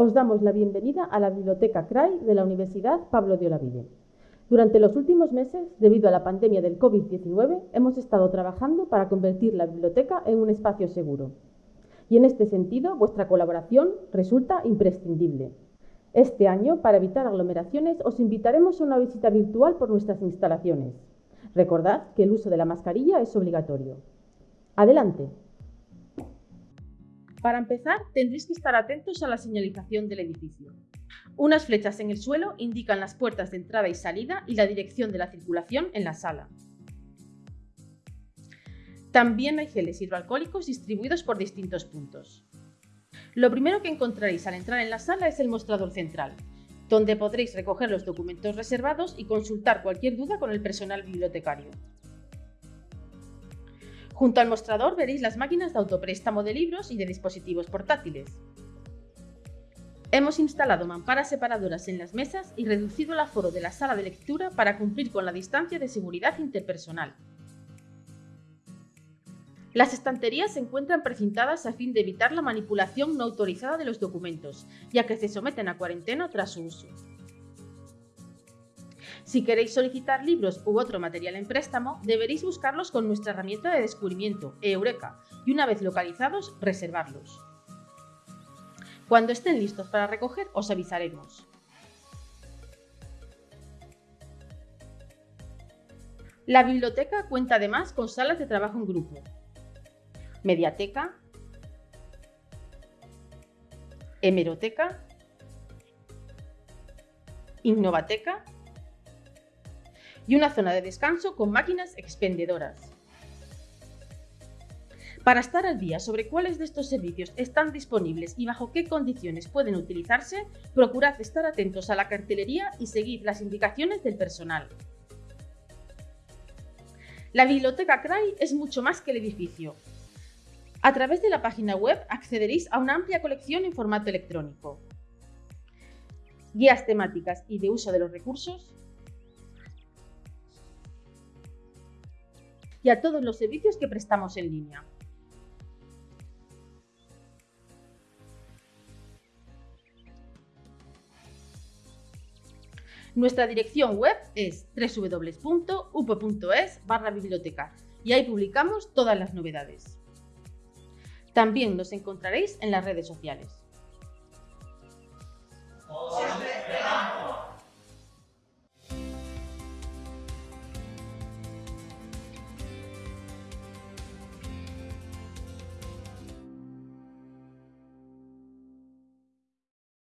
Os damos la bienvenida a la Biblioteca CRAI de la Universidad Pablo de Olavide. Durante los últimos meses, debido a la pandemia del COVID-19, hemos estado trabajando para convertir la biblioteca en un espacio seguro. Y en este sentido, vuestra colaboración resulta imprescindible. Este año, para evitar aglomeraciones, os invitaremos a una visita virtual por nuestras instalaciones. Recordad que el uso de la mascarilla es obligatorio. Adelante. Para empezar, tendréis que estar atentos a la señalización del edificio. Unas flechas en el suelo indican las puertas de entrada y salida y la dirección de la circulación en la sala. También hay geles hidroalcohólicos distribuidos por distintos puntos. Lo primero que encontraréis al entrar en la sala es el mostrador central, donde podréis recoger los documentos reservados y consultar cualquier duda con el personal bibliotecario. Junto al mostrador veréis las máquinas de autopréstamo de libros y de dispositivos portátiles. Hemos instalado mamparas separadoras en las mesas y reducido el aforo de la sala de lectura para cumplir con la distancia de seguridad interpersonal. Las estanterías se encuentran precintadas a fin de evitar la manipulación no autorizada de los documentos, ya que se someten a cuarentena tras su uso. Si queréis solicitar libros u otro material en préstamo, deberéis buscarlos con nuestra herramienta de descubrimiento, Eureka, y una vez localizados, reservarlos. Cuando estén listos para recoger, os avisaremos. La biblioteca cuenta además con salas de trabajo en grupo, mediateca, hemeroteca, innovateca y una zona de descanso con máquinas expendedoras. Para estar al día sobre cuáles de estos servicios están disponibles y bajo qué condiciones pueden utilizarse, procurad estar atentos a la cartelería y seguid las indicaciones del personal. La Biblioteca CRAI es mucho más que el edificio. A través de la página web accederéis a una amplia colección en formato electrónico, guías temáticas y de uso de los recursos, y a todos los servicios que prestamos en línea. Nuestra dirección web es www.up.es barra biblioteca y ahí publicamos todas las novedades. También nos encontraréis en las redes sociales.